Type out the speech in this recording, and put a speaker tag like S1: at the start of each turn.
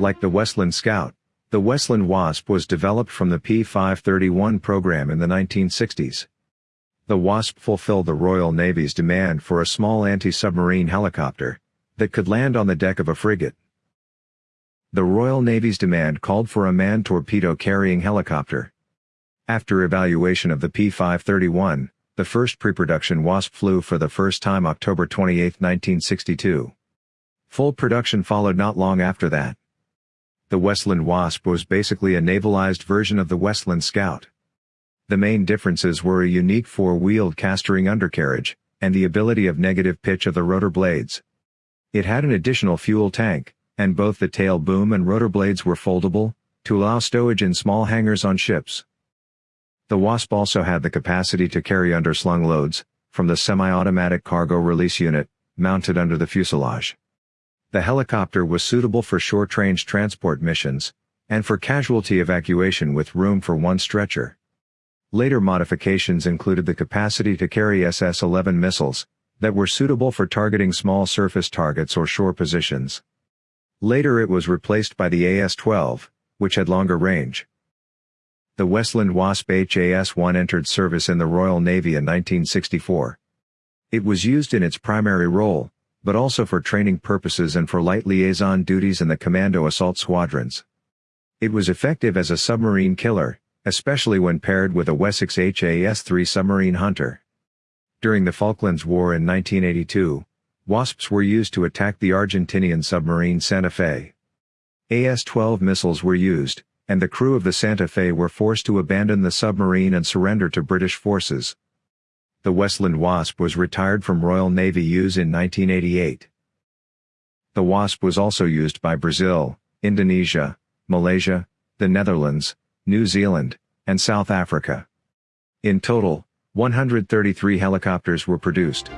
S1: Like the Westland Scout, the Westland Wasp was developed from the P-531 program in the 1960s. The Wasp fulfilled the Royal Navy's demand for a small anti-submarine helicopter that could land on the deck of a frigate. The Royal Navy's demand called for a manned torpedo-carrying helicopter. After evaluation of the P-531, the first pre-production Wasp flew for the first time October 28, 1962. Full production followed not long after that. The Westland Wasp was basically a navalized version of the Westland Scout. The main differences were a unique four-wheeled castering undercarriage, and the ability of negative pitch of the rotor blades. It had an additional fuel tank, and both the tail boom and rotor blades were foldable, to allow stowage in small hangars on ships. The Wasp also had the capacity to carry underslung loads, from the semi-automatic cargo release unit, mounted under the fuselage. The helicopter was suitable for short-range transport missions, and for casualty evacuation with room for one stretcher. Later modifications included the capacity to carry SS-11 missiles, that were suitable for targeting small surface targets or shore positions. Later it was replaced by the AS-12, which had longer range. The Westland Wasp HAS-1 entered service in the Royal Navy in 1964. It was used in its primary role, but also for training purposes and for light liaison duties in the Commando Assault Squadrons. It was effective as a submarine killer, especially when paired with a Wessex HAS-3 submarine hunter. During the Falklands War in 1982, Wasps were used to attack the Argentinian submarine Santa Fe. AS-12 missiles were used, and the crew of the Santa Fe were forced to abandon the submarine and surrender to British forces. The Westland Wasp was retired from Royal Navy use in 1988. The Wasp was also used by Brazil, Indonesia, Malaysia, the Netherlands, New Zealand, and South Africa. In total, 133 helicopters were produced.